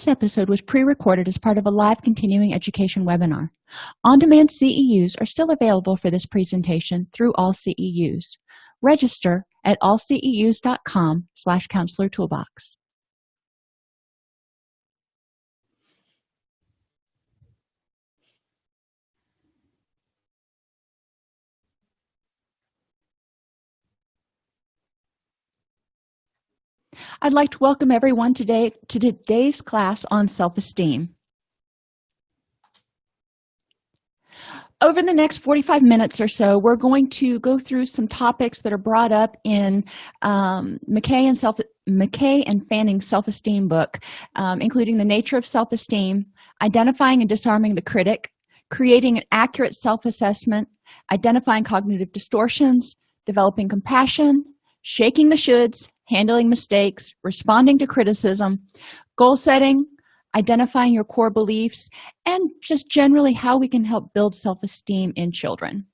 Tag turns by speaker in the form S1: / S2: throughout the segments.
S1: This episode was pre-recorded as part of a live continuing education webinar. On-demand CEUs are still available for this presentation through all CEUs. Register at allceus.com slash counselor toolbox. I'd like to welcome everyone today to today's class on self-esteem. Over the next 45 minutes or so, we're going to go through some topics that are brought up in um, McKay and self McKay and Fanning's self-esteem book, um, including the nature of self-esteem, identifying and disarming the critic, creating an accurate self-assessment, identifying cognitive distortions, developing compassion, shaking the shoulds, handling mistakes responding to criticism goal setting identifying your core beliefs and just generally how we can help build self-esteem in children.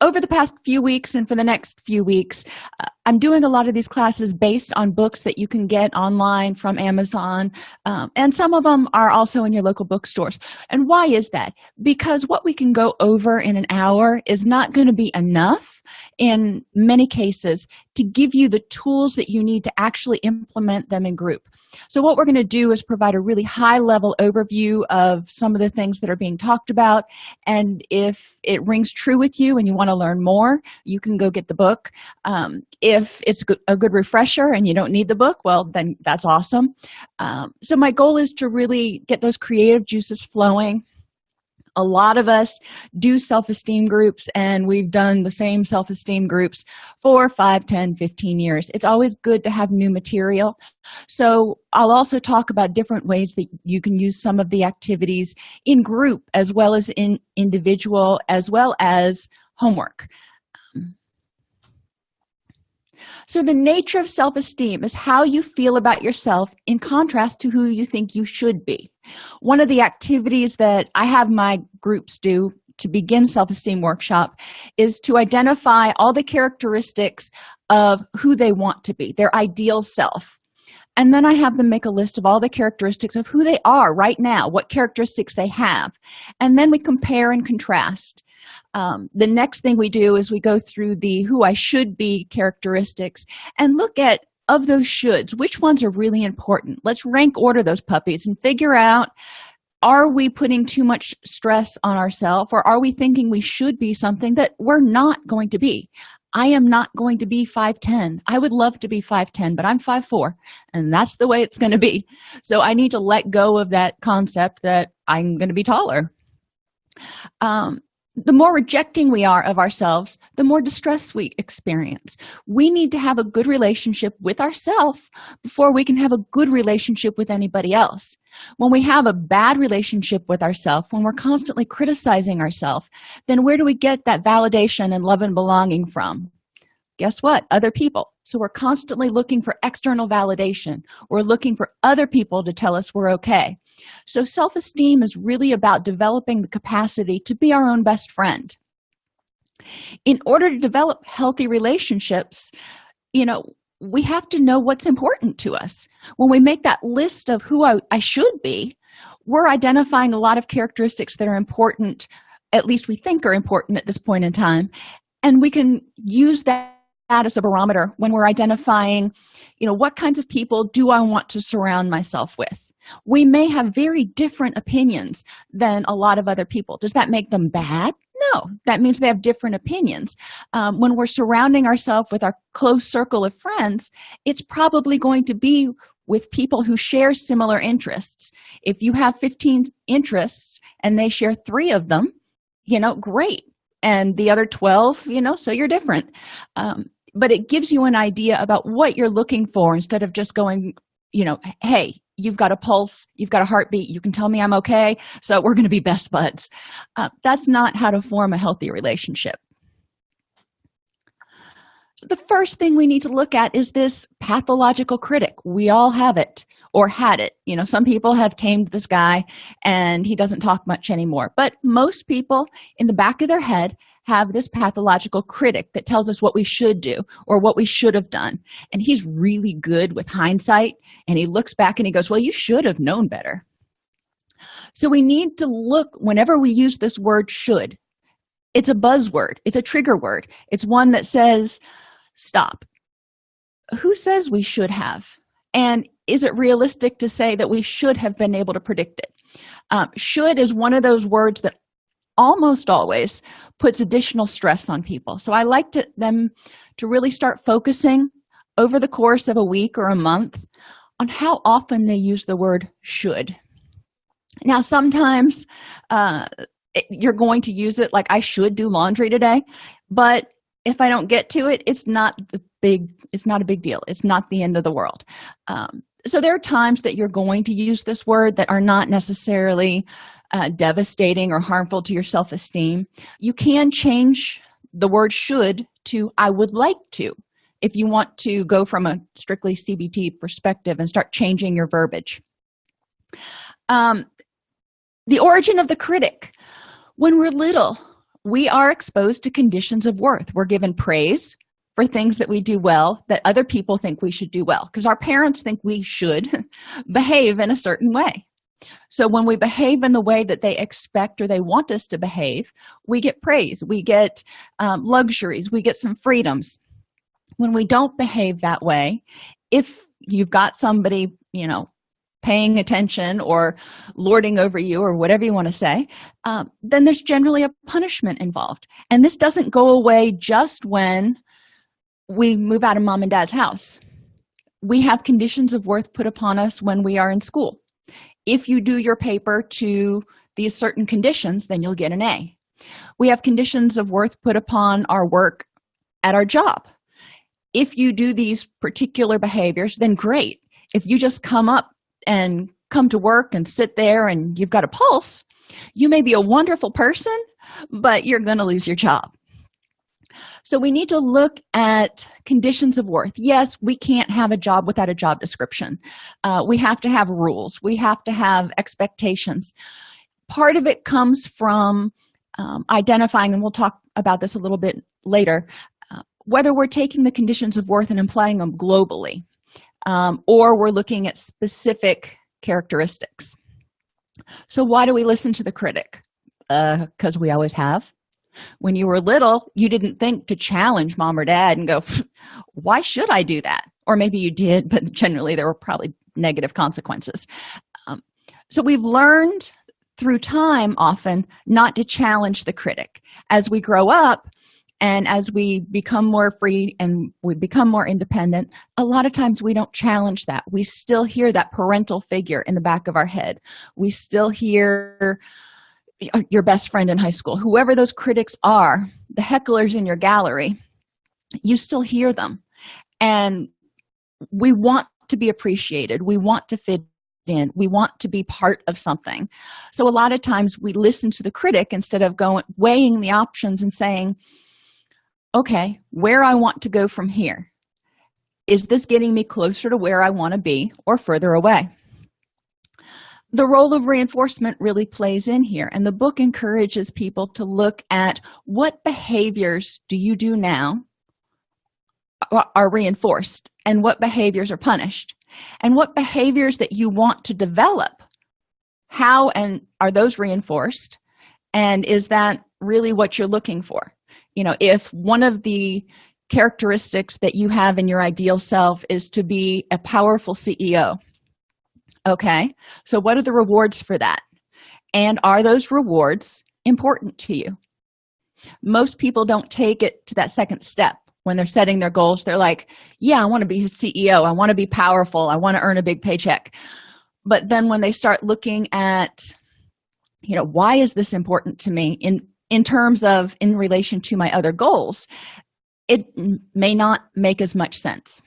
S1: Over the past few weeks and for the next few weeks uh, i'm doing a lot of these classes based on books that you can get online from amazon um, and some of them are also in your local bookstores. And why is that? Because what we can go over in an hour is not going to be enough in many cases to give you the tools that you need to actually implement them in group. So what we're going to do is provide a really high level overview of some of the things that are being talked about and if it rings true with you and you want to learn more you can go get the book. Um, if it's a good refresher and you don't need the book well then that's awesome. Um, so my goal is to really get those creative juices flowing. A lot of us do self-esteem groups and we've done the same self-esteem groups for 5 10 15 years. It's always good to have new material. So i'll also talk about different ways that you can use some of the activities in group as well as in individual as well as homework so the nature of self-esteem is how you feel about yourself in contrast to who you think you should be. One of the activities that i have my groups do to begin self-esteem workshop is to identify all the characteristics of who they want to be their ideal self. And then i have them make a list of all the characteristics of who they are right now what characteristics they have. And then we compare and contrast um, the next thing we do is we go through the who i should be characteristics and look at of those shoulds which ones are really important? Let's rank order those puppies and figure out are we putting too much stress on ourselves or are we thinking we should be something that we're not going to be? I am not going to be 510 i would love to be 510 but i'm 54 and that's the way it's going to be. So i need to let go of that concept that i'm going to be taller. Um, the more rejecting we are of ourselves the more distress we experience. We need to have a good relationship with ourselves before we can have a good relationship with anybody else. When we have a bad relationship with ourselves when we're constantly criticizing ourselves then where do we get that validation and love and belonging from guess what? Other people. So we're constantly looking for external validation. We're looking for other people to tell us we're okay. So self-esteem is really about developing the capacity to be our own best friend. In order to develop healthy relationships you know we have to know what's important to us. When we make that list of who I, I should be we're identifying a lot of characteristics that are important at least we think are important at this point in time and we can use that as a barometer when we're identifying you know what kinds of people do i want to surround myself with? We may have very different opinions than a lot of other people. Does that make them bad? No. That means they have different opinions. Um, when we're surrounding ourselves with our close circle of friends it's probably going to be with people who share similar interests. If you have 15 interests and they share three of them you know great. And the other 12 you know so you're different. Um, but it gives you an idea about what you're looking for instead of just going you know hey you've got a pulse you've got a heartbeat you can tell me i'm okay so we're going to be best buds. Uh, that's not how to form a healthy relationship. So the first thing we need to look at is this pathological critic. We all have it or had it. You know some people have tamed this guy and he doesn't talk much anymore but most people in the back of their head have this pathological critic that tells us what we should do or what we should have done. And he's really good with hindsight and he looks back and he goes well you should have known better. So we need to look whenever we use this word should it's a buzzword it's a trigger word. It's one that says stop. Who says we should have? And is it realistic to say that we should have been able to predict it? Um, should is one of those words that almost always puts additional stress on people. So i like to, them to really start focusing over the course of a week or a month on how often they use the word should. Now sometimes uh, it, you're going to use it like i should do laundry today but if i don't get to it it's not the big it's not a big deal. It's not the end of the world. Um, so there are times that you're going to use this word that are not necessarily uh, devastating or harmful to your self-esteem you can change the word should to i would like to if you want to go from a strictly cbt perspective and start changing your verbiage. Um, the origin of the critic. When we're little we are exposed to conditions of worth. We're given praise for things that we do well that other people think we should do well because our parents think we should behave in a certain way so when we behave in the way that they expect or they want us to behave we get praise we get um, luxuries we get some freedoms. When we don't behave that way if you've got somebody you know paying attention or lording over you or whatever you want to say um, then there's generally a punishment involved. And this doesn't go away just when we move out of mom and dad's house. We have conditions of worth put upon us when we are in school if you do your paper to these certain conditions then you'll get an a. We have conditions of worth put upon our work at our job. If you do these particular behaviors then great. If you just come up and come to work and sit there and you've got a pulse you may be a wonderful person but you're going to lose your job so we need to look at conditions of worth. Yes we can't have a job without a job description. Uh, we have to have rules. We have to have expectations. Part of it comes from um, identifying and we'll talk about this a little bit later uh, whether we're taking the conditions of worth and applying them globally um, or we're looking at specific characteristics. So why do we listen to the critic? Because uh, we always have when you were little you didn't think to challenge mom or dad and go why should i do that? Or maybe you did but generally there were probably negative consequences. Um, so we've learned through time often not to challenge the critic. As we grow up and as we become more free and we become more independent a lot of times we don't challenge that. We still hear that parental figure in the back of our head. We still hear your best friend in high school whoever those critics are the hecklers in your gallery you still hear them. And we want to be appreciated. We want to fit in. We want to be part of something. So a lot of times we listen to the critic instead of going weighing the options and saying okay where i want to go from here? Is this getting me closer to where i want to be or further away the role of reinforcement really plays in here. And the book encourages people to look at what behaviors do you do now are reinforced and what behaviors are punished? And what behaviors that you want to develop how and are those reinforced? And is that really what you're looking for? You know if one of the characteristics that you have in your ideal self is to be a powerful ceo okay so what are the rewards for that? And are those rewards important to you? Most people don't take it to that second step. When they're setting their goals they're like yeah i want to be a ceo i want to be powerful. I want to earn a big paycheck. But then when they start looking at you know why is this important to me? in in terms of in relation to my other goals it may not make as much sense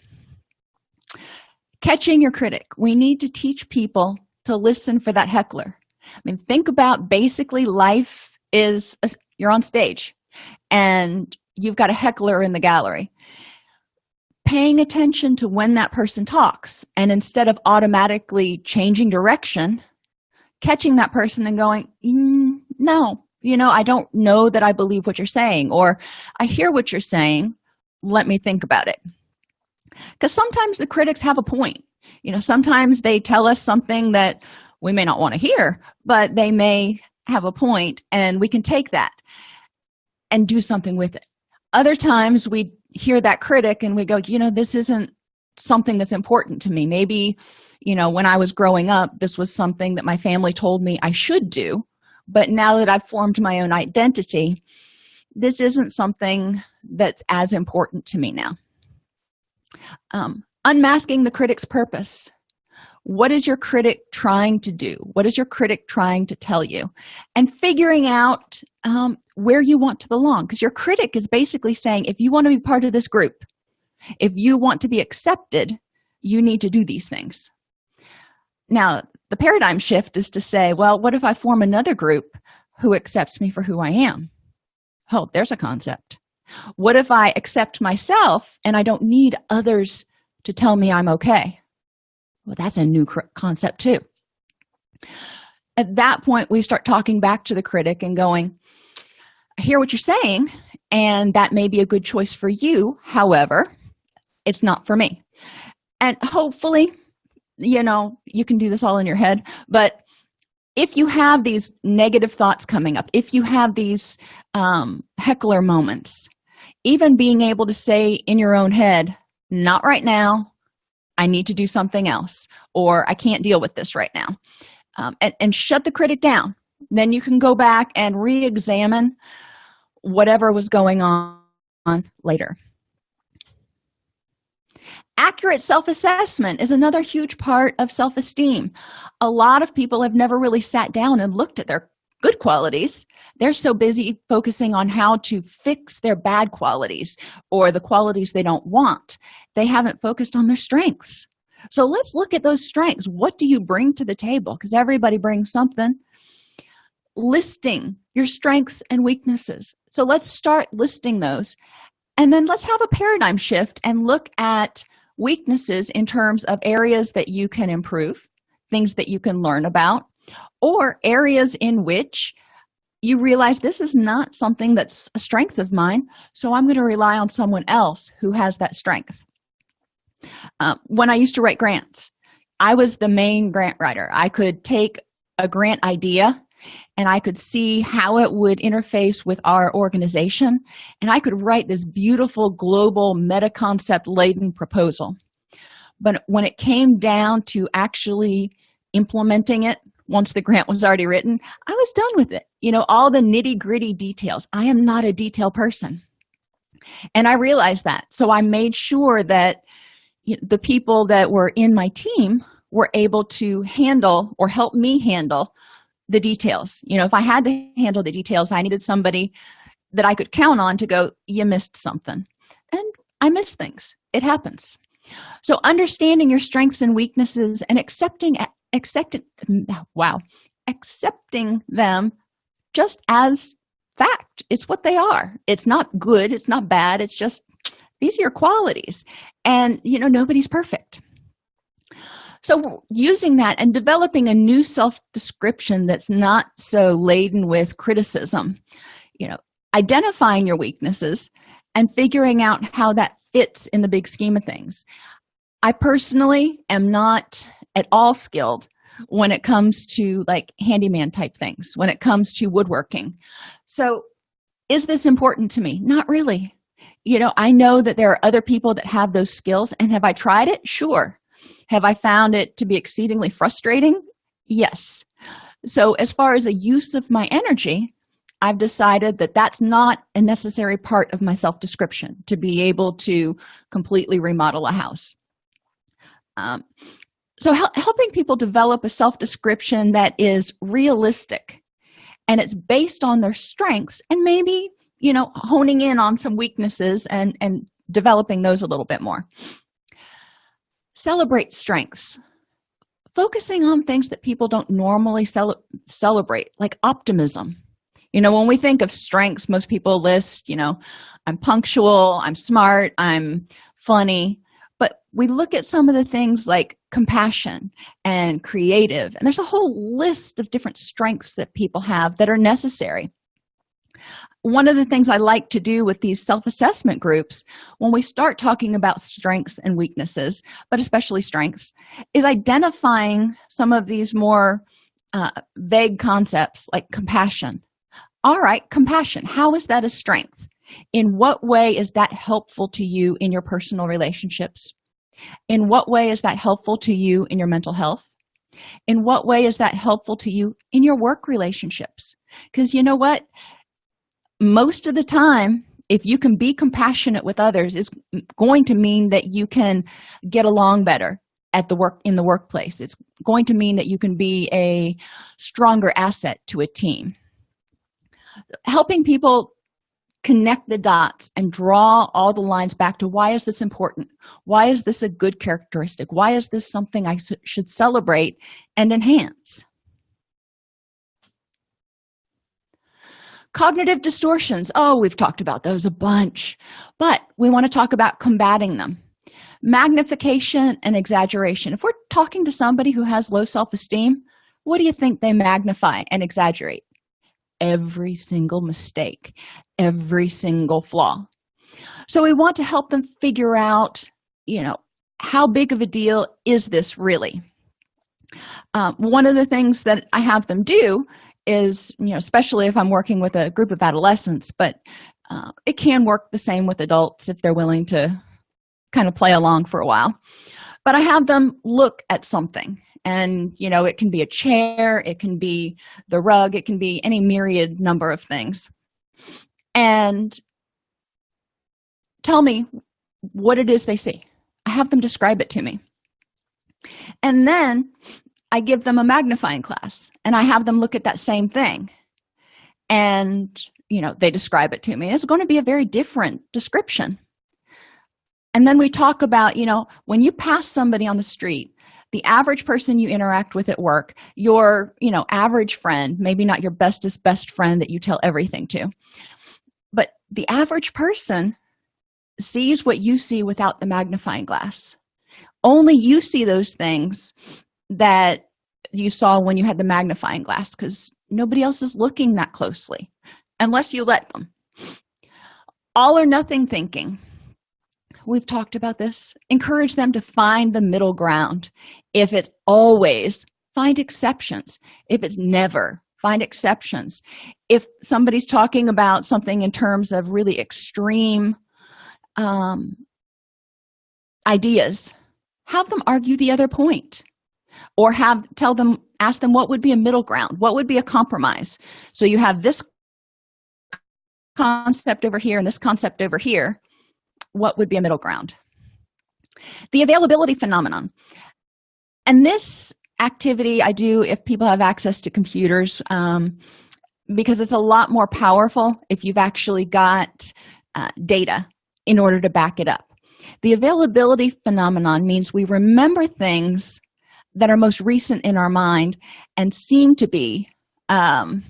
S1: catching your critic. We need to teach people to listen for that heckler. I mean think about basically life is a, you're on stage and you've got a heckler in the gallery. Paying attention to when that person talks and instead of automatically changing direction catching that person and going mm, no you know i don't know that i believe what you're saying or i hear what you're saying. Let me think about it because sometimes the critics have a point. You know sometimes they tell us something that we may not want to hear but they may have a point and we can take that and do something with it. Other times we hear that critic and we go you know this isn't something that's important to me. Maybe you know when i was growing up this was something that my family told me i should do but now that i've formed my own identity this isn't something that's as important to me now um, unmasking the critic's purpose. What is your critic trying to do? What is your critic trying to tell you? And figuring out um, where you want to belong. Because your critic is basically saying if you want to be part of this group if you want to be accepted you need to do these things. Now the paradigm shift is to say well what if i form another group who accepts me for who i am? Oh there's a concept what if i accept myself and i don't need others to tell me i'm okay? Well that's a new concept too. At that point we start talking back to the critic and going i hear what you're saying and that may be a good choice for you. However it's not for me. And hopefully you know you can do this all in your head but if you have these negative thoughts coming up if you have these um, heckler moments even being able to say in your own head not right now. I need to do something else or i can't deal with this right now. Um, and, and shut the critic down. Then you can go back and re-examine whatever was going on later. Accurate self-assessment is another huge part of self-esteem. A lot of people have never really sat down and looked at their good qualities they're so busy focusing on how to fix their bad qualities or the qualities they don't want they haven't focused on their strengths. So let's look at those strengths. What do you bring to the table? Because everybody brings something. Listing your strengths and weaknesses. So let's start listing those. And then let's have a paradigm shift and look at weaknesses in terms of areas that you can improve things that you can learn about or areas in which you realize this is not something that's a strength of mine so i'm going to rely on someone else who has that strength. Uh, when i used to write grants i was the main grant writer. I could take a grant idea and i could see how it would interface with our organization and i could write this beautiful global meta concept laden proposal. But when it came down to actually implementing it once the grant was already written i was done with it. You know all the nitty-gritty details. I am not a detail person. And i realized that. So i made sure that you know, the people that were in my team were able to handle or help me handle the details. You know if i had to handle the details i needed somebody that i could count on to go you missed something. And i miss things. It happens. So understanding your strengths and weaknesses and accepting accepting wow accepting them just as fact. It's what they are. It's not good it's not bad it's just these are your qualities. And you know nobody's perfect. So using that and developing a new self-description that's not so laden with criticism you know identifying your weaknesses and figuring out how that fits in the big scheme of things. I personally am not at all skilled when it comes to like handyman type things when it comes to woodworking. So is this important to me? Not really. You know i know that there are other people that have those skills and have i tried it? Sure. Have i found it to be exceedingly frustrating? Yes. So as far as a use of my energy i've decided that that's not a necessary part of my self-description to be able to completely remodel a house. Um, so hel helping people develop a self-description that is realistic and it's based on their strengths and maybe you know honing in on some weaknesses and and developing those a little bit more. Celebrate strengths. Focusing on things that people don't normally cel celebrate like optimism. You know when we think of strengths most people list you know i'm punctual i'm smart i'm funny we look at some of the things like compassion and creative and there's a whole list of different strengths that people have that are necessary. One of the things i like to do with these self-assessment groups when we start talking about strengths and weaknesses but especially strengths is identifying some of these more uh, vague concepts like compassion. All right compassion how is that a strength? In what way is that helpful to you in your personal relationships in what way is that helpful to you in your mental health? In what way is that helpful to you in your work relationships? Because you know what? Most of the time if you can be compassionate with others it's going to mean that you can get along better at the work in the workplace. It's going to mean that you can be a stronger asset to a team. Helping people connect the dots and draw all the lines back to why is this important? Why is this a good characteristic? Why is this something i should celebrate and enhance? Cognitive distortions. Oh we've talked about those a bunch. But we want to talk about combating them. Magnification and exaggeration. If we're talking to somebody who has low self-esteem what do you think they magnify and exaggerate every single mistake every single flaw. So we want to help them figure out you know how big of a deal is this really? Um, one of the things that i have them do is you know especially if i'm working with a group of adolescents but uh, it can work the same with adults if they're willing to kind of play along for a while. But i have them look at something and you know it can be a chair it can be the rug it can be any myriad number of things. And tell me what it is they see. I have them describe it to me. And then i give them a magnifying glass and i have them look at that same thing. And you know they describe it to me. It's going to be a very different description. And then we talk about you know when you pass somebody on the street the average person you interact with at work your you know average friend maybe not your bestest best friend that you tell everything to but the average person sees what you see without the magnifying glass. Only you see those things that you saw when you had the magnifying glass because nobody else is looking that closely unless you let them. All or nothing thinking we've talked about this encourage them to find the middle ground. If it's always find exceptions. If it's never find exceptions. If somebody's talking about something in terms of really extreme um, ideas have them argue the other point. Or have tell them ask them what would be a middle ground what would be a compromise. So you have this concept over here and this concept over here what would be a middle ground. The availability phenomenon. And this activity i do if people have access to computers um, because it's a lot more powerful if you've actually got uh, data in order to back it up. The availability phenomenon means we remember things that are most recent in our mind and seem to be um,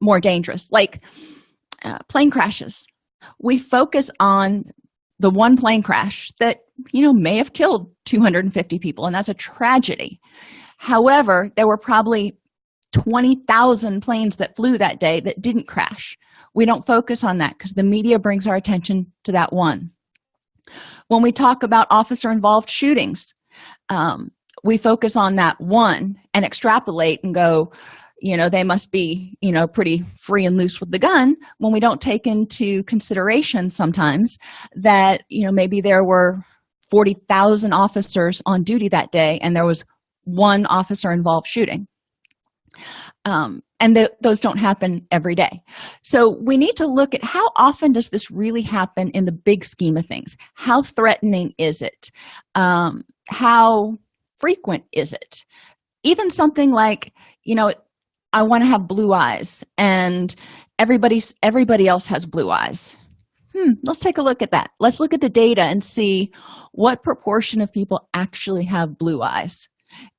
S1: more dangerous. Like uh, plane crashes. We focus on the one plane crash that you know may have killed 250 people and that's a tragedy. However there were probably 20,000 planes that flew that day that didn't crash. We don't focus on that because the media brings our attention to that one. When we talk about officer involved shootings um, we focus on that one and extrapolate and go you know they must be you know pretty free and loose with the gun when we don't take into consideration sometimes that you know maybe there were 40,000 officers on duty that day and there was one officer involved shooting. Um, and th those don't happen every day. So we need to look at how often does this really happen in the big scheme of things? How threatening is it? Um, how frequent is it? Even something like you know i want to have blue eyes. And everybody's everybody else has blue eyes. Hmm let's take a look at that. Let's look at the data and see what proportion of people actually have blue eyes.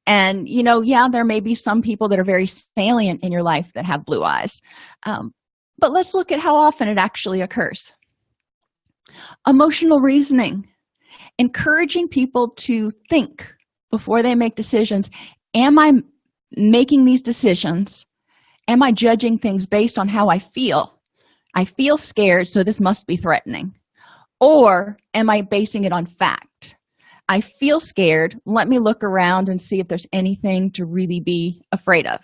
S1: And you know yeah there may be some people that are very salient in your life that have blue eyes. Um, but let's look at how often it actually occurs. Emotional reasoning. Encouraging people to think before they make decisions. Am i making these decisions? Am i judging things based on how i feel? I feel scared so this must be threatening. Or am i basing it on fact? I feel scared. Let me look around and see if there's anything to really be afraid of.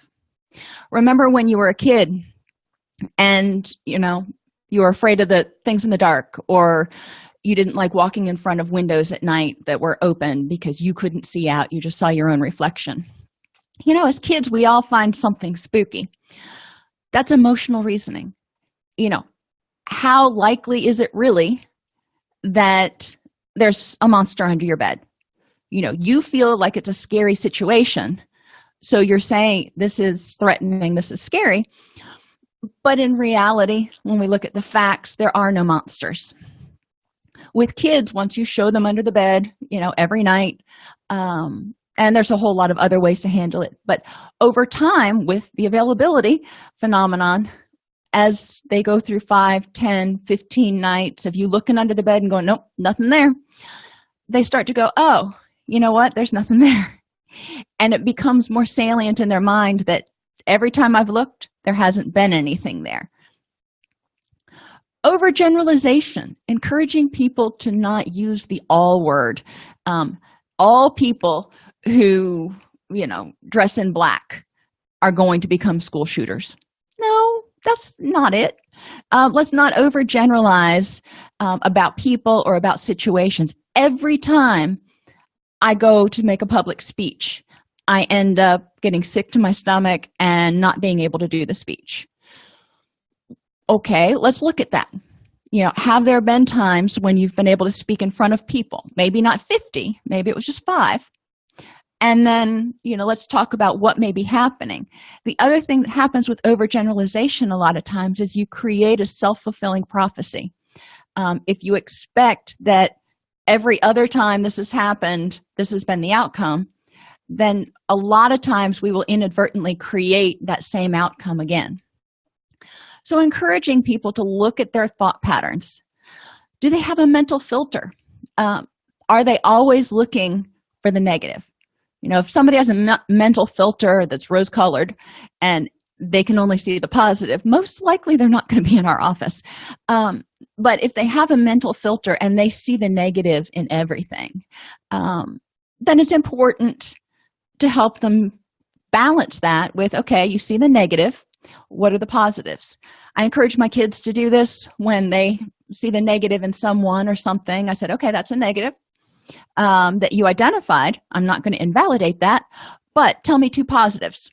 S1: Remember when you were a kid and you know you were afraid of the things in the dark or you didn't like walking in front of windows at night that were open because you couldn't see out. You just saw your own reflection you know as kids we all find something spooky. That's emotional reasoning. You know how likely is it really that there's a monster under your bed? You know you feel like it's a scary situation so you're saying this is threatening this is scary but in reality when we look at the facts there are no monsters. With kids once you show them under the bed you know every night um, and there's a whole lot of other ways to handle it. But over time with the availability phenomenon as they go through 5 10 15 nights of you looking under the bed and going nope nothing there they start to go oh you know what? There's nothing there. And it becomes more salient in their mind that every time i've looked there hasn't been anything there. Overgeneralization encouraging people to not use the all word. Um, all people who you know dress in black are going to become school shooters. No that's not it. Um, let's not overgeneralize um, about people or about situations. Every time i go to make a public speech i end up getting sick to my stomach and not being able to do the speech. Okay let's look at that. You know have there been times when you've been able to speak in front of people? Maybe not 50 maybe it was just five and then you know let's talk about what may be happening. The other thing that happens with overgeneralization a lot of times is you create a self-fulfilling prophecy. Um, if you expect that every other time this has happened this has been the outcome then a lot of times we will inadvertently create that same outcome again. So encouraging people to look at their thought patterns. Do they have a mental filter? Um, are they always looking for the negative you know if somebody has a me mental filter that's rose colored and they can only see the positive most likely they're not going to be in our office. Um, but if they have a mental filter and they see the negative in everything um, then it's important to help them balance that with okay you see the negative what are the positives? I encourage my kids to do this when they see the negative in someone or something. I said okay that's a negative um, that you identified. I'm not going to invalidate that but tell me two positives.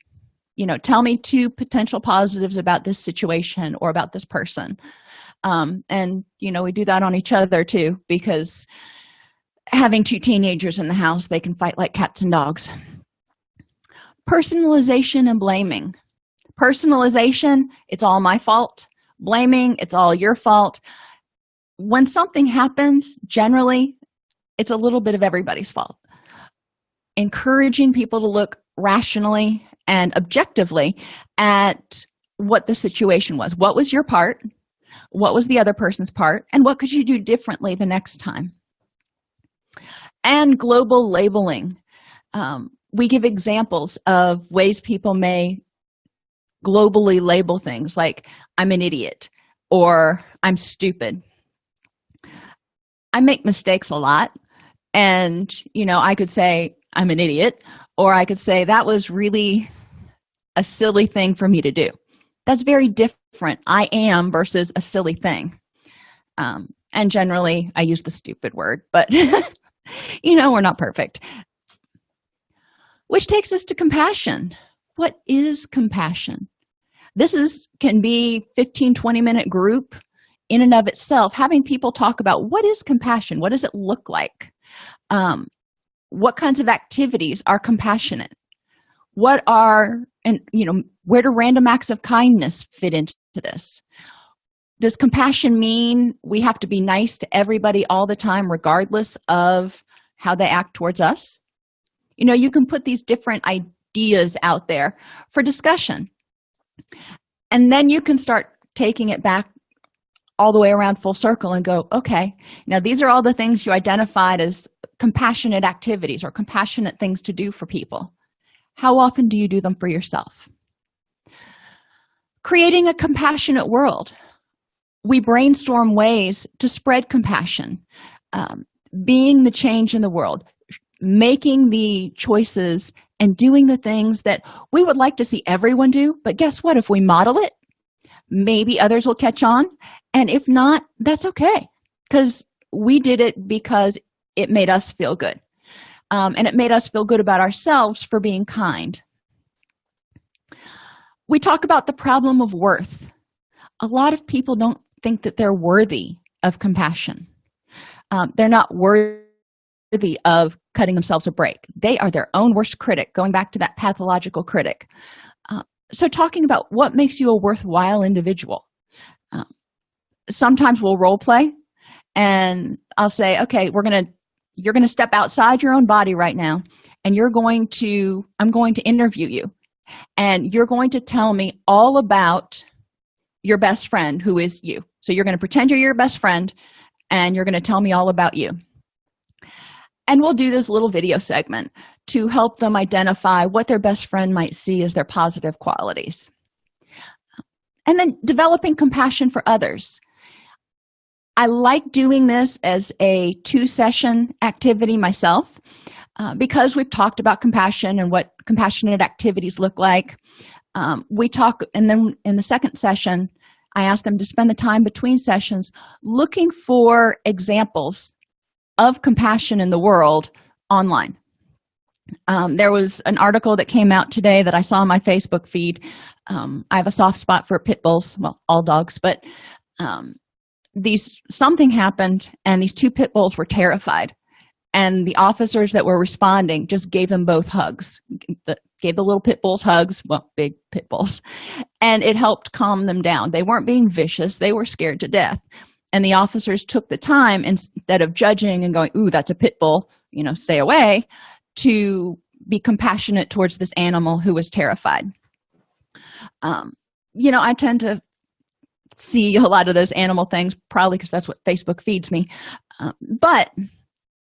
S1: You know tell me two potential positives about this situation or about this person. Um, and you know we do that on each other too because having two teenagers in the house they can fight like cats and dogs. Personalization and blaming. Personalization it's all my fault. Blaming it's all your fault. When something happens generally it's a little bit of everybody's fault. Encouraging people to look rationally and objectively at what the situation was. What was your part? What was the other person's part? And what could you do differently the next time? And global labeling. Um, we give examples of ways people may globally label things like i'm an idiot or i'm stupid. I make mistakes a lot and you know i could say i'm an idiot or i could say that was really a silly thing for me to do. That's very different i am versus a silly thing. Um, and generally i use the stupid word but you know we're not perfect. Which takes us to compassion. What is compassion? This is can be 15 20 minute group in and of itself having people talk about what is compassion? What does it look like um, what kinds of activities are compassionate? What are and you know where do random acts of kindness fit into this? Does compassion mean we have to be nice to everybody all the time regardless of how they act towards us? You know you can put these different ideas out there for discussion. And then you can start taking it back all the way around full circle and go okay now these are all the things you identified as compassionate activities or compassionate things to do for people. How often do you do them for yourself? Creating a compassionate world. We brainstorm ways to spread compassion um, being the change in the world making the choices and doing the things that we would like to see everyone do. But guess what? If we model it maybe others will catch on and if not that's okay because we did it because it made us feel good. Um, and it made us feel good about ourselves for being kind. We talk about the problem of worth. A lot of people don't think that they're worthy of compassion. Um, they're not worthy of cutting themselves a break. They are their own worst critic going back to that pathological critic. Uh, so talking about what makes you a worthwhile individual sometimes we'll role play and i'll say okay we're gonna you're gonna step outside your own body right now and you're going to i'm going to interview you and you're going to tell me all about your best friend who is you. So you're going to pretend you're your best friend and you're going to tell me all about you. And we'll do this little video segment to help them identify what their best friend might see as their positive qualities. And then developing compassion for others i like doing this as a two session activity myself uh, because we've talked about compassion and what compassionate activities look like. Um, we talk and then in the second session i ask them to spend the time between sessions looking for examples of compassion in the world online. Um, there was an article that came out today that i saw on my facebook feed. Um, i have a soft spot for pit bulls well all dogs but um, these something happened and these two pit bulls were terrified. And the officers that were responding just gave them both hugs gave the little pit bulls hugs well big pit bulls and it helped calm them down. They weren't being vicious. They were scared to death. And the officers took the time instead of judging and going ooh that's a pit bull you know stay away to be compassionate towards this animal who was terrified. Um, you know i tend to see a lot of those animal things probably because that's what facebook feeds me. Um, but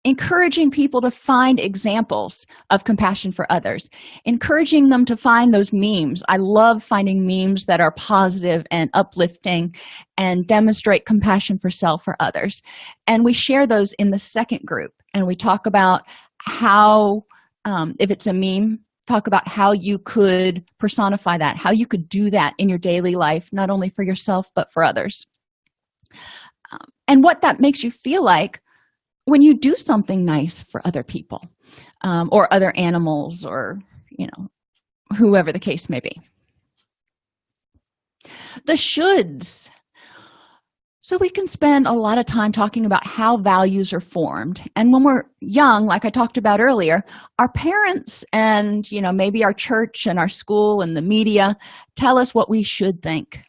S1: encouraging people to find examples of compassion for others encouraging them to find those memes. I love finding memes that are positive and uplifting and demonstrate compassion for self or others. And we share those in the second group and we talk about how um, if it's a meme talk about how you could personify that how you could do that in your daily life not only for yourself but for others. Um, and what that makes you feel like when you do something nice for other people um, or other animals or you know whoever the case may be. The shoulds so we can spend a lot of time talking about how values are formed. And when we're young like i talked about earlier our parents and you know maybe our church and our school and the media tell us what we should think.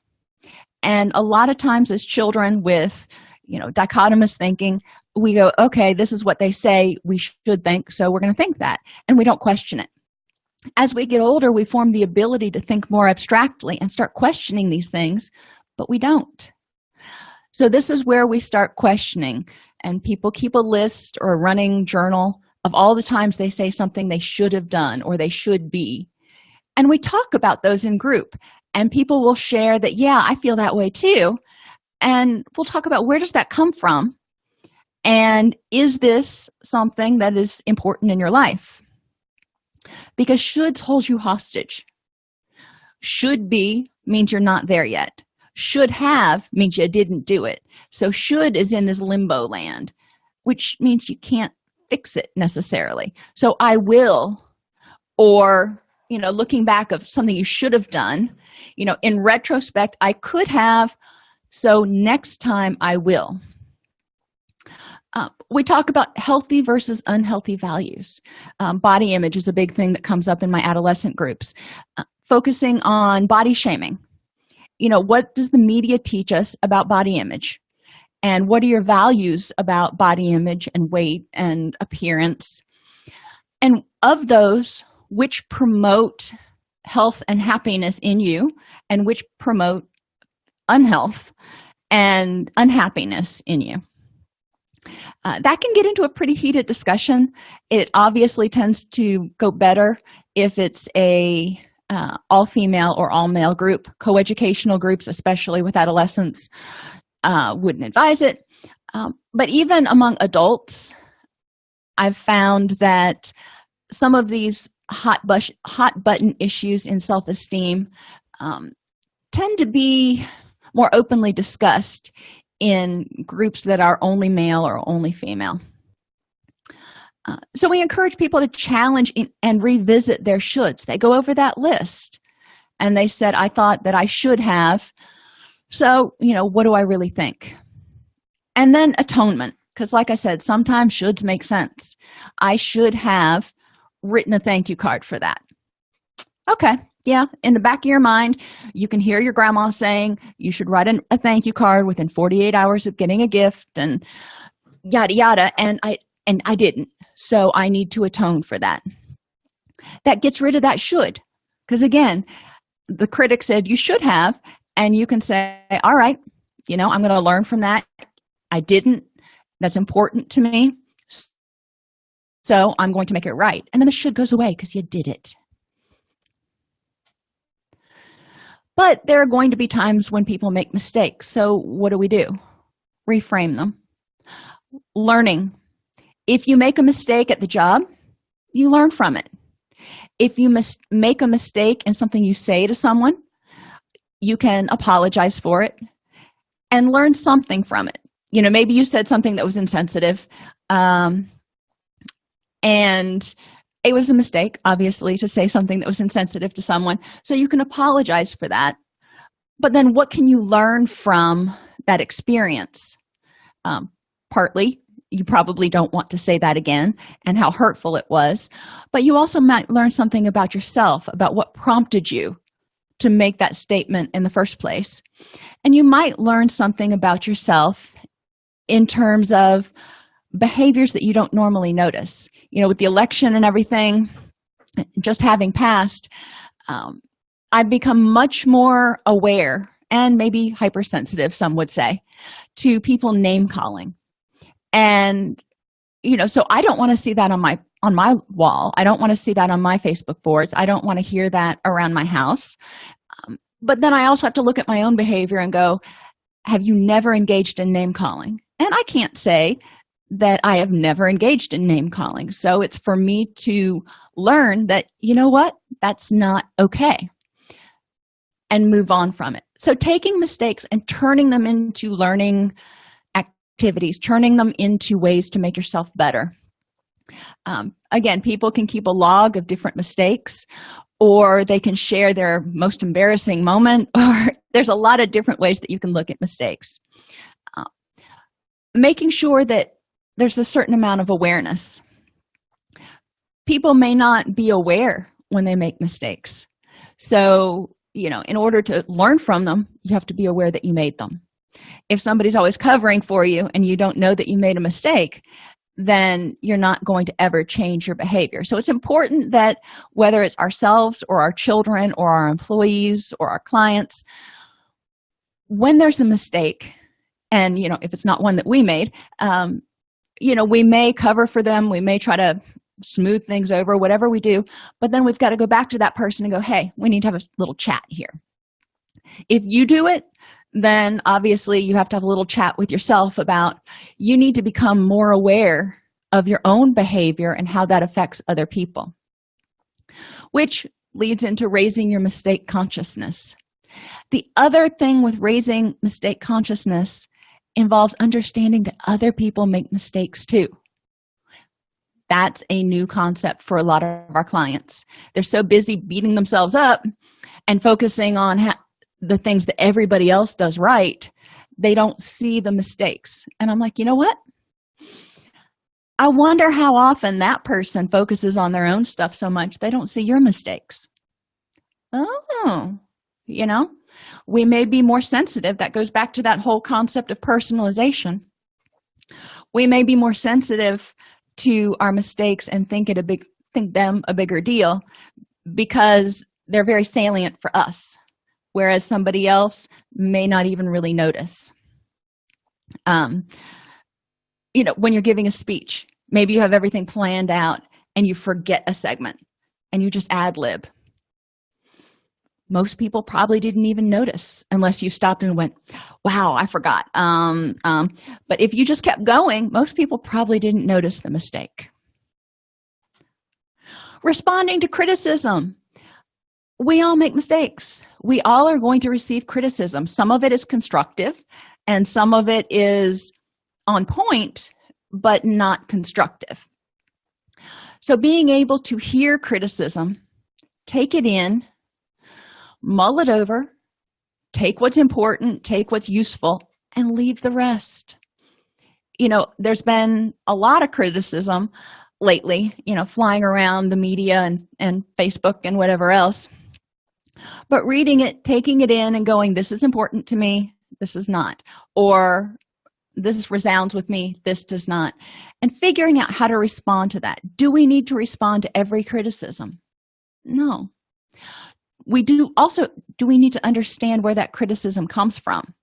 S1: And a lot of times as children with you know dichotomous thinking we go okay this is what they say we should think so we're going to think that. And we don't question it. As we get older we form the ability to think more abstractly and start questioning these things but we don't so this is where we start questioning and people keep a list or a running journal of all the times they say something they should have done or they should be. And we talk about those in group and people will share that yeah i feel that way too. And we'll talk about where does that come from and is this something that is important in your life? Because shoulds holds you hostage. Should be means you're not there yet should have means you didn't do it. So should is in this limbo land which means you can't fix it necessarily. So i will or you know looking back of something you should have done you know in retrospect i could have. So next time i will. Uh, we talk about healthy versus unhealthy values. Um, body image is a big thing that comes up in my adolescent groups. Uh, focusing on body shaming you know what does the media teach us about body image? And what are your values about body image and weight and appearance? And of those which promote health and happiness in you and which promote unhealth and unhappiness in you? Uh, that can get into a pretty heated discussion. It obviously tends to go better if it's a uh, all female or all male group coeducational groups especially with adolescents uh, wouldn't advise it. Um, but even among adults i've found that some of these hot bush hot button issues in self-esteem um, tend to be more openly discussed in groups that are only male or only female uh, so we encourage people to challenge in, and revisit their shoulds. They go over that list and they said i thought that i should have. So you know what do i really think? And then atonement because like i said sometimes shoulds make sense. I should have written a thank you card for that. Okay yeah in the back of your mind you can hear your grandma saying you should write an, a thank you card within 48 hours of getting a gift and yada yada. And i and i didn't. So i need to atone for that. That gets rid of that should. Because again the critic said you should have and you can say all right you know i'm going to learn from that. I didn't. That's important to me. So i'm going to make it right. And then the should goes away because you did it. But there are going to be times when people make mistakes. So what do we do? Reframe them. Learning if you make a mistake at the job you learn from it. If you make a mistake in something you say to someone you can apologize for it and learn something from it. You know maybe you said something that was insensitive um, and it was a mistake obviously to say something that was insensitive to someone. So you can apologize for that. But then what can you learn from that experience? Um, partly you probably don't want to say that again and how hurtful it was. But you also might learn something about yourself about what prompted you to make that statement in the first place. And you might learn something about yourself in terms of behaviors that you don't normally notice. You know with the election and everything just having passed um, i've become much more aware and maybe hypersensitive some would say to people name calling and you know so i don't want to see that on my on my wall. I don't want to see that on my facebook boards. I don't want to hear that around my house. Um, but then i also have to look at my own behavior and go have you never engaged in name calling? And i can't say that i have never engaged in name calling. So it's for me to learn that you know what? That's not okay. And move on from it. So taking mistakes and turning them into learning activities turning them into ways to make yourself better. Um, again people can keep a log of different mistakes or they can share their most embarrassing moment or there's a lot of different ways that you can look at mistakes. Uh, making sure that there's a certain amount of awareness. People may not be aware when they make mistakes. So you know in order to learn from them you have to be aware that you made them if somebody's always covering for you and you don't know that you made a mistake then you're not going to ever change your behavior. So it's important that whether it's ourselves or our children or our employees or our clients when there's a mistake and you know if it's not one that we made um, you know we may cover for them we may try to smooth things over whatever we do but then we've got to go back to that person and go hey we need to have a little chat here. If you do it then obviously you have to have a little chat with yourself about you need to become more aware of your own behavior and how that affects other people. Which leads into raising your mistake consciousness. The other thing with raising mistake consciousness involves understanding that other people make mistakes too. That's a new concept for a lot of our clients. They're so busy beating themselves up and focusing on the things that everybody else does right they don't see the mistakes. And i'm like you know what? I wonder how often that person focuses on their own stuff so much they don't see your mistakes. Oh you know? We may be more sensitive. That goes back to that whole concept of personalization. We may be more sensitive to our mistakes and think it a big think them a bigger deal because they're very salient for us whereas somebody else may not even really notice. Um you know when you're giving a speech maybe you have everything planned out and you forget a segment and you just ad lib. Most people probably didn't even notice unless you stopped and went wow i forgot. Um, um, but if you just kept going most people probably didn't notice the mistake. Responding to criticism we all make mistakes. We all are going to receive criticism. Some of it is constructive and some of it is on point but not constructive. So being able to hear criticism take it in mull it over take what's important take what's useful and leave the rest. You know there's been a lot of criticism lately you know flying around the media and and facebook and whatever else but reading it taking it in and going this is important to me this is not or this resounds with me this does not and figuring out how to respond to that. Do we need to respond to every criticism? No. We do also do we need to understand where that criticism comes from?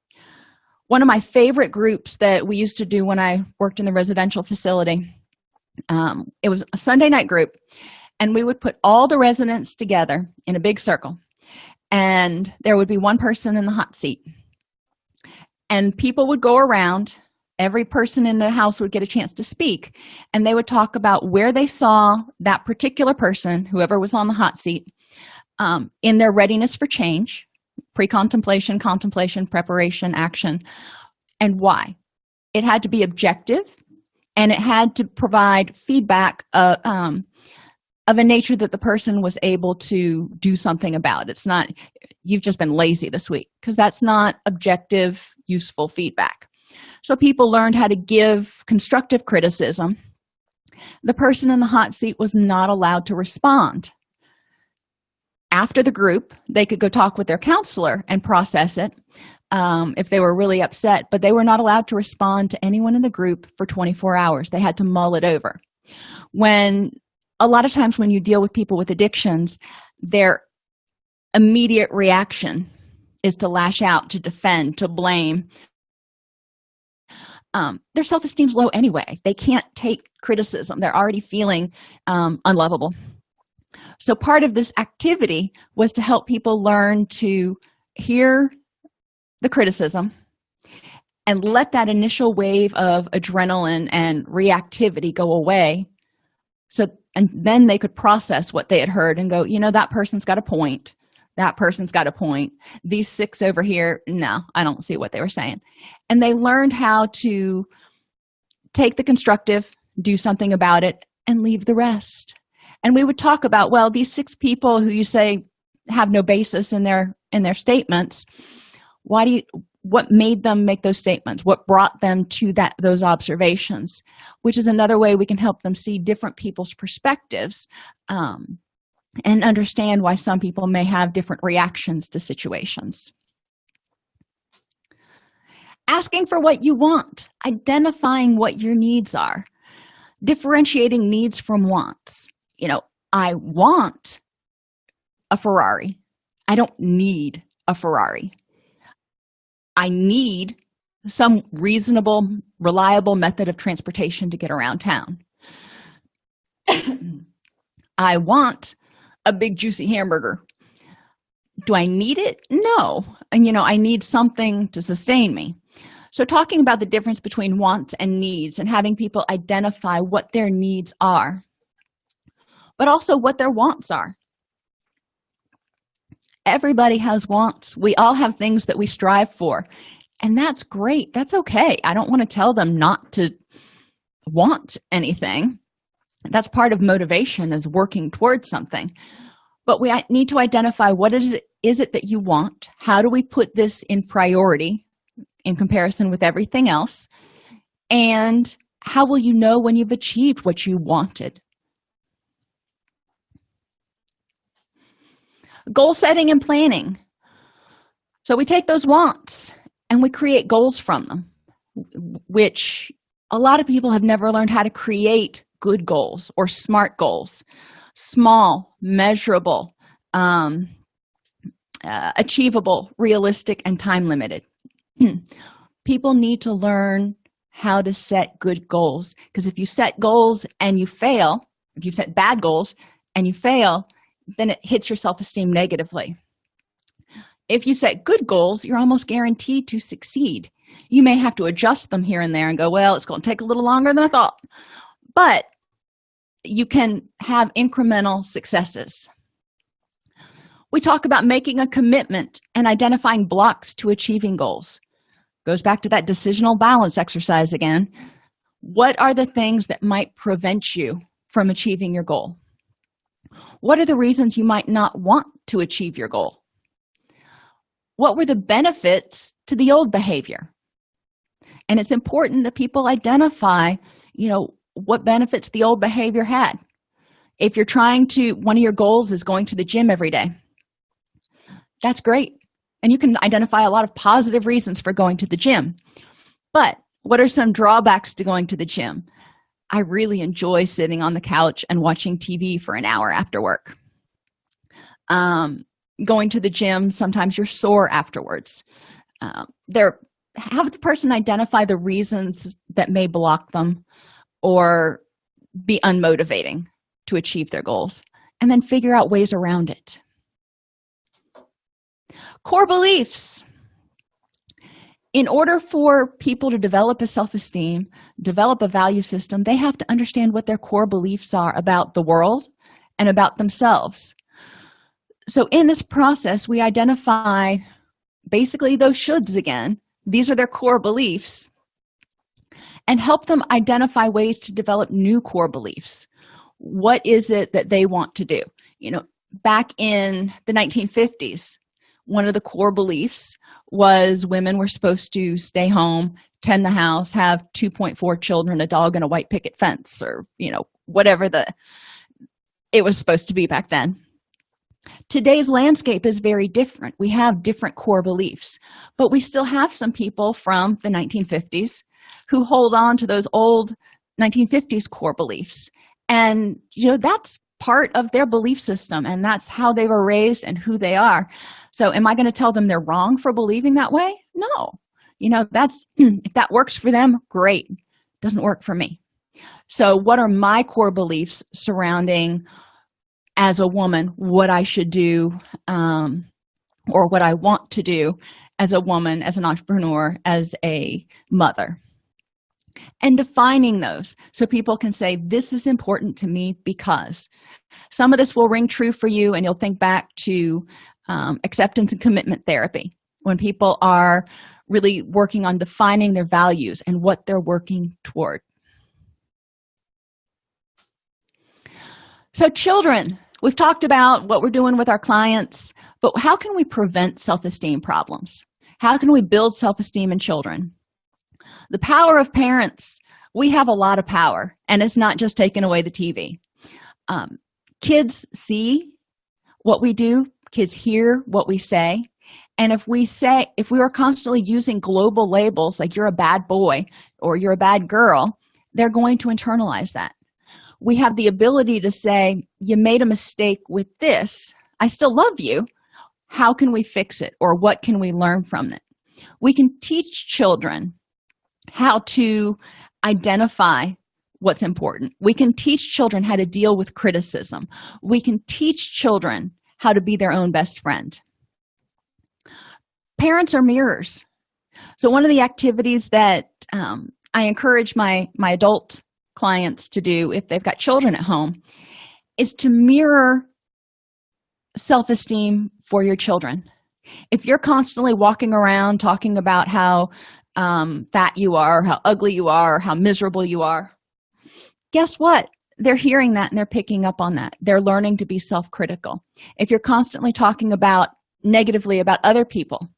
S1: One of my favorite groups that we used to do when i worked in the residential facility um, it was a sunday night group and we would put all the residents together in a big circle and there would be one person in the hot seat. And people would go around. Every person in the house would get a chance to speak and they would talk about where they saw that particular person whoever was on the hot seat um, in their readiness for change pre-contemplation contemplation preparation action and why. It had to be objective and it had to provide feedback uh, um, of a nature that the person was able to do something about. It's not you've just been lazy this week because that's not objective useful feedback. So people learned how to give constructive criticism. The person in the hot seat was not allowed to respond. After the group they could go talk with their counselor and process it um, if they were really upset but they were not allowed to respond to anyone in the group for 24 hours. They had to mull it over. When a lot of times when you deal with people with addictions their immediate reaction is to lash out to defend to blame. Um, their self-esteem's low anyway. They can't take criticism. They're already feeling um, unlovable. So part of this activity was to help people learn to hear the criticism and let that initial wave of adrenaline and reactivity go away so and then they could process what they had heard and go you know that person's got a point. That person's got a point. These six over here no i don't see what they were saying. And they learned how to take the constructive do something about it and leave the rest. And we would talk about well these six people who you say have no basis in their in their statements why do you what made them make those statements what brought them to that those observations which is another way we can help them see different people's perspectives um, and understand why some people may have different reactions to situations. Asking for what you want identifying what your needs are differentiating needs from wants. You know i want a ferrari. I don't need a ferrari i need some reasonable reliable method of transportation to get around town. I want a big juicy hamburger. Do i need it? No. And you know i need something to sustain me. So talking about the difference between wants and needs and having people identify what their needs are but also what their wants are everybody has wants. We all have things that we strive for. And that's great. That's okay. I don't want to tell them not to want anything. That's part of motivation is working towards something. But we need to identify what is it is it that you want? How do we put this in priority in comparison with everything else? And how will you know when you've achieved what you wanted goal setting and planning. So we take those wants and we create goals from them which a lot of people have never learned how to create good goals or smart goals small measurable um, uh, achievable realistic and time limited. People need to learn how to set good goals because if you set goals and you fail if you set bad goals and you fail then it hits your self-esteem negatively. If you set good goals you're almost guaranteed to succeed. You may have to adjust them here and there and go well it's going to take a little longer than i thought. But you can have incremental successes. We talk about making a commitment and identifying blocks to achieving goals. Goes back to that decisional balance exercise again. What are the things that might prevent you from achieving your goal what are the reasons you might not want to achieve your goal? What were the benefits to the old behavior? And it's important that people identify you know what benefits the old behavior had. If you're trying to one of your goals is going to the gym every day that's great. And you can identify a lot of positive reasons for going to the gym. But what are some drawbacks to going to the gym i really enjoy sitting on the couch and watching tv for an hour after work. Um, going to the gym sometimes you're sore afterwards. Um, there have the person identify the reasons that may block them or be unmotivating to achieve their goals and then figure out ways around it. Core beliefs in order for people to develop a self-esteem develop a value system they have to understand what their core beliefs are about the world and about themselves. So in this process we identify basically those shoulds again. These are their core beliefs and help them identify ways to develop new core beliefs. What is it that they want to do? You know back in the 1950s one of the core beliefs was women were supposed to stay home tend the house have 2.4 children a dog and a white picket fence or you know whatever the it was supposed to be back then. Today's landscape is very different. We have different core beliefs but we still have some people from the 1950s who hold on to those old 1950s core beliefs. And you know that's part of their belief system and that's how they were raised and who they are. So am i going to tell them they're wrong for believing that way? No. You know that's if that works for them great. Doesn't work for me. So what are my core beliefs surrounding as a woman what i should do um, or what i want to do as a woman as an entrepreneur as a mother and defining those so people can say this is important to me because. Some of this will ring true for you and you'll think back to um, acceptance and commitment therapy. When people are really working on defining their values and what they're working toward. So children we've talked about what we're doing with our clients but how can we prevent self-esteem problems? How can we build self-esteem in children the power of parents. We have a lot of power and it's not just taking away the tv um, kids see what we do. Kids hear what we say. And if we say if we are constantly using global labels like you're a bad boy or you're a bad girl they're going to internalize that. We have the ability to say you made a mistake with this. I still love you. How can we fix it? Or what can we learn from it? We can teach children how to identify what's important. We can teach children how to deal with criticism. We can teach children how to be their own best friend. Parents are mirrors. So one of the activities that um, i encourage my my adult clients to do if they've got children at home is to mirror self-esteem for your children. If you're constantly walking around talking about how um, fat you are how ugly you are how miserable you are. Guess what? They're hearing that and they're picking up on that. They're learning to be self-critical. If you're constantly talking about negatively about other people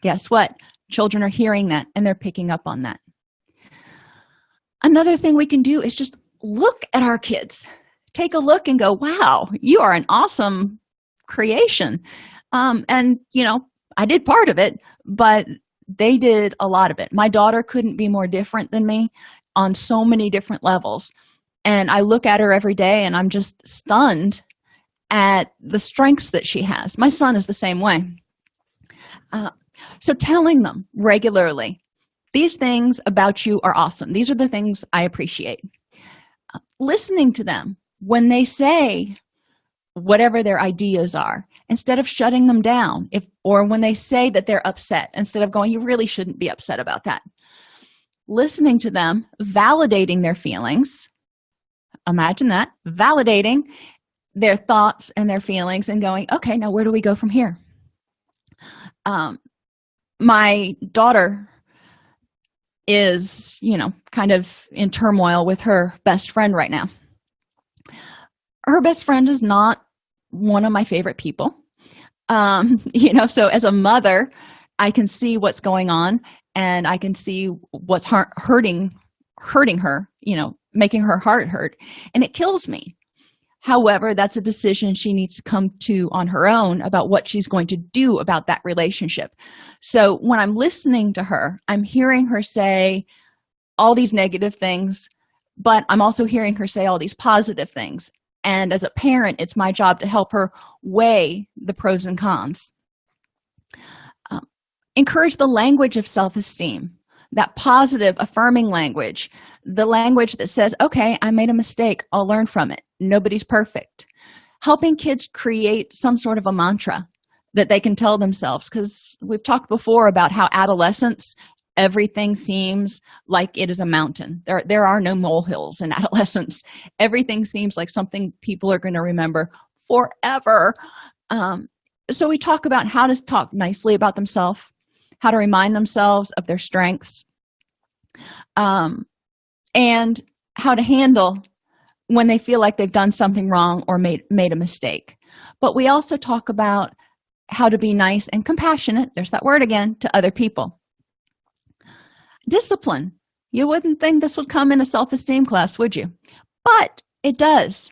S1: guess what? Children are hearing that and they're picking up on that. Another thing we can do is just look at our kids. Take a look and go wow you are an awesome creation. Um, and you know i did part of it but they did a lot of it. My daughter couldn't be more different than me on so many different levels. And i look at her every day and i'm just stunned at the strengths that she has. My son is the same way. Uh, so telling them regularly these things about you are awesome. These are the things i appreciate. Uh, listening to them when they say whatever their ideas are instead of shutting them down if or when they say that they're upset instead of going you really shouldn't be upset about that. Listening to them validating their feelings imagine that validating their thoughts and their feelings and going okay now where do we go from here? Um my daughter is you know kind of in turmoil with her best friend right now. Her best friend is not one of my favorite people um you know so as a mother i can see what's going on and i can see what's hurting hurting her you know making her heart hurt. And it kills me. However that's a decision she needs to come to on her own about what she's going to do about that relationship. So when i'm listening to her i'm hearing her say all these negative things but i'm also hearing her say all these positive things and as a parent it's my job to help her weigh the pros and cons. Um, encourage the language of self-esteem that positive affirming language the language that says okay i made a mistake i'll learn from it. Nobody's perfect. Helping kids create some sort of a mantra that they can tell themselves because we've talked before about how adolescence everything seems like it is a mountain. There there are no molehills in adolescence. Everything seems like something people are going to remember forever. Um, so we talk about how to talk nicely about themselves how to remind themselves of their strengths um, and how to handle when they feel like they've done something wrong or made made a mistake. But we also talk about how to be nice and compassionate there's that word again to other people discipline. You wouldn't think this would come in a self-esteem class would you? But it does.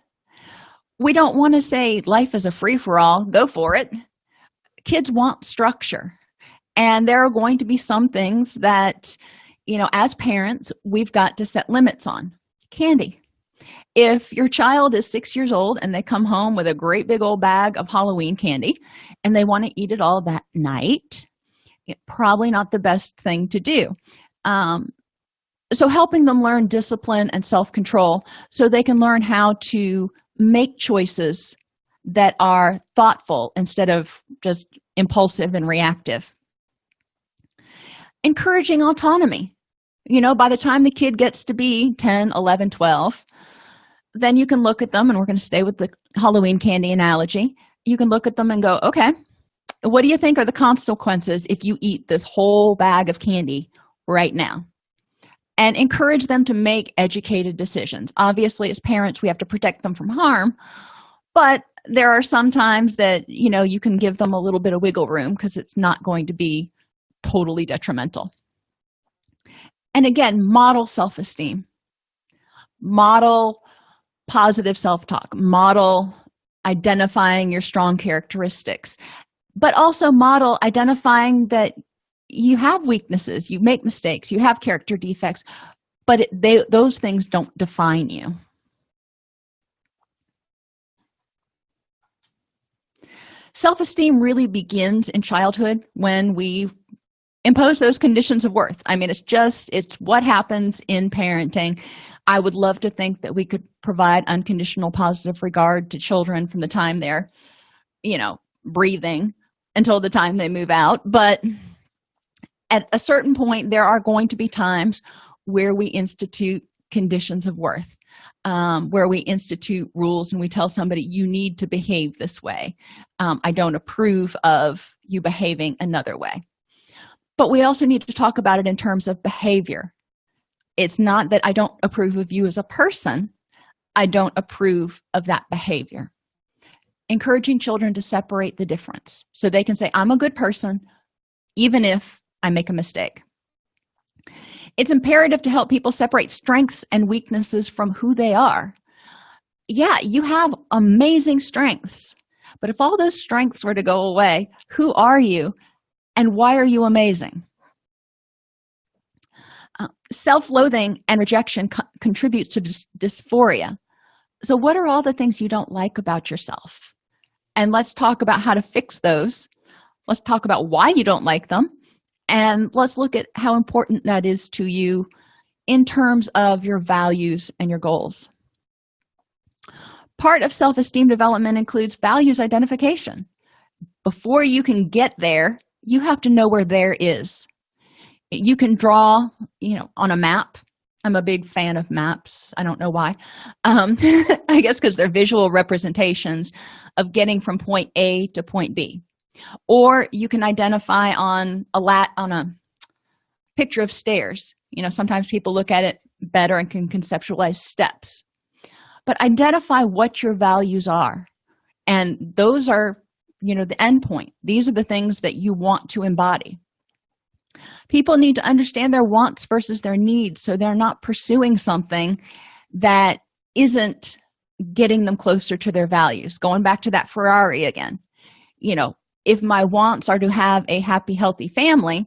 S1: We don't want to say life is a free-for-all. Go for it. Kids want structure. And there are going to be some things that you know as parents we've got to set limits on. Candy. If your child is six years old and they come home with a great big old bag of halloween candy and they want to eat it all that night probably not the best thing to do um, so helping them learn discipline and self-control so they can learn how to make choices that are thoughtful instead of just impulsive and reactive. Encouraging autonomy. You know by the time the kid gets to be 10 11 12 then you can look at them and we're going to stay with the halloween candy analogy. You can look at them and go okay what do you think are the consequences if you eat this whole bag of candy right now and encourage them to make educated decisions. Obviously as parents we have to protect them from harm but there are some times that you know you can give them a little bit of wiggle room because it's not going to be totally detrimental. And again model self-esteem. Model positive self-talk. Model identifying your strong characteristics but also model identifying that you have weaknesses you make mistakes you have character defects but it, they those things don't define you. Self-esteem really begins in childhood when we impose those conditions of worth. I mean it's just it's what happens in parenting. I would love to think that we could provide unconditional positive regard to children from the time they're you know breathing until the time they move out but at a certain point there are going to be times where we institute conditions of worth um, where we institute rules and we tell somebody you need to behave this way. Um, i don't approve of you behaving another way. But we also need to talk about it in terms of behavior. It's not that i don't approve of you as a person i don't approve of that behavior. Encouraging children to separate the difference so they can say i'm a good person even if i make a mistake. It's imperative to help people separate strengths and weaknesses from who they are. Yeah you have amazing strengths but if all those strengths were to go away who are you and why are you amazing? Uh, self-loathing and rejection co contributes to dys dysphoria. So what are all the things you don't like about yourself? And let's talk about how to fix those. Let's talk about why you don't like them and let's look at how important that is to you in terms of your values and your goals. Part of self-esteem development includes values identification. Before you can get there you have to know where there is. You can draw you know on a map. I'm a big fan of maps. I don't know why. Um, i guess because they're visual representations of getting from point a to point b or you can identify on a lat on a picture of stairs. You know sometimes people look at it better and can conceptualize steps. But identify what your values are. And those are you know the end point. These are the things that you want to embody. People need to understand their wants versus their needs so they're not pursuing something that isn't getting them closer to their values. Going back to that ferrari again. You know if my wants are to have a happy healthy family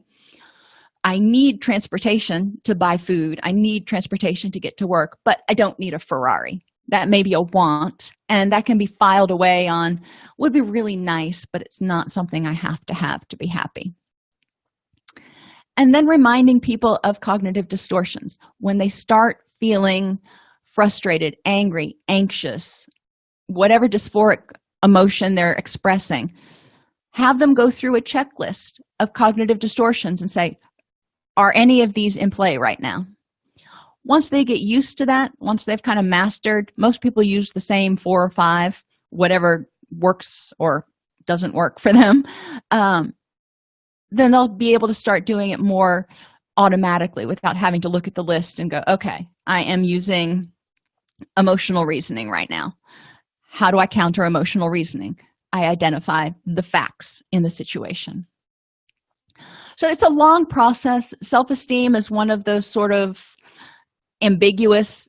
S1: i need transportation to buy food. I need transportation to get to work but i don't need a ferrari. That may be a want and that can be filed away on would be really nice but it's not something i have to have to be happy. And then reminding people of cognitive distortions. When they start feeling frustrated angry anxious whatever dysphoric emotion they're expressing have them go through a checklist of cognitive distortions and say are any of these in play right now? Once they get used to that once they've kind of mastered most people use the same four or five whatever works or doesn't work for them um, then they'll be able to start doing it more automatically without having to look at the list and go okay i am using emotional reasoning right now. How do i counter emotional reasoning i identify the facts in the situation. So it's a long process. Self-esteem is one of those sort of ambiguous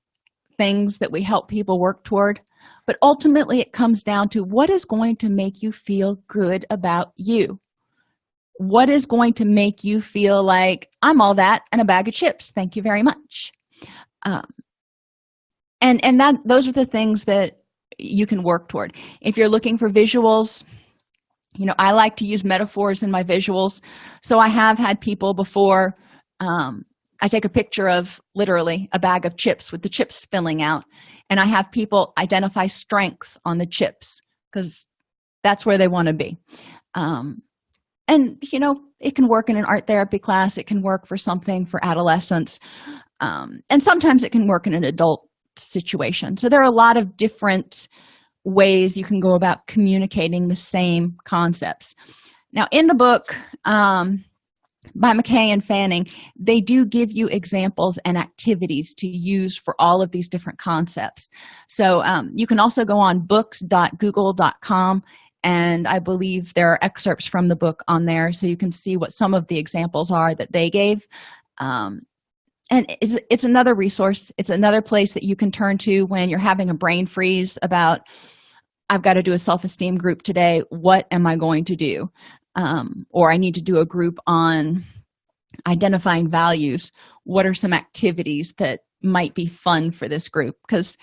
S1: things that we help people work toward but ultimately it comes down to what is going to make you feel good about you. What is going to make you feel like i'm all that and a bag of chips. Thank you very much. Um, and and that those are the things that you can work toward. If you're looking for visuals you know i like to use metaphors in my visuals. So i have had people before um, i take a picture of literally a bag of chips with the chips spilling out and i have people identify strengths on the chips because that's where they want to be. Um, and you know it can work in an art therapy class it can work for something for adolescents um, and sometimes it can work in an adult situation. So there are a lot of different ways you can go about communicating the same concepts. Now in the book um, by mckay and fanning they do give you examples and activities to use for all of these different concepts. So um, you can also go on books.google.com and i believe there are excerpts from the book on there so you can see what some of the examples are that they gave. Um, and it's, it's another resource. It's another place that you can turn to when you're having a brain freeze about i've got to do a self-esteem group today. What am i going to do? Um, or i need to do a group on identifying values. What are some activities that might be fun for this group? Because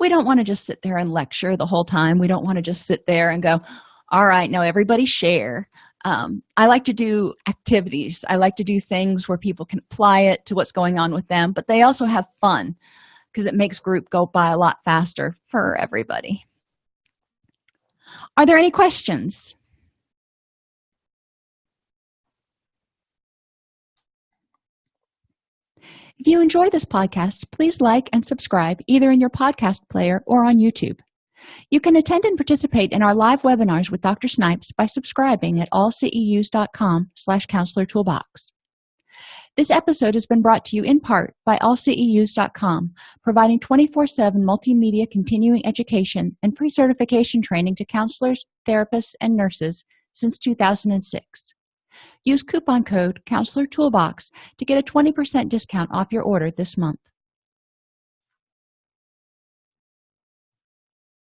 S1: we don't want to just sit there and lecture the whole time. We don't want to just sit there and go all right now everybody share um, i like to do activities. I like to do things where people can apply it to what's going on with them but they also have fun because it makes group go by a lot faster for everybody. Are there any questions? If you enjoy this podcast, please like and subscribe either in your podcast player or on YouTube. You can attend and participate in our live webinars with Dr. Snipes by subscribing at allceus.com slash counselor toolbox. This episode has been brought to you in part by allceus.com, providing 24-7 multimedia continuing education and pre-certification training to counselors, therapists, and nurses since 2006. Use coupon code Counselor Toolbox to get a 20% discount off your order this month.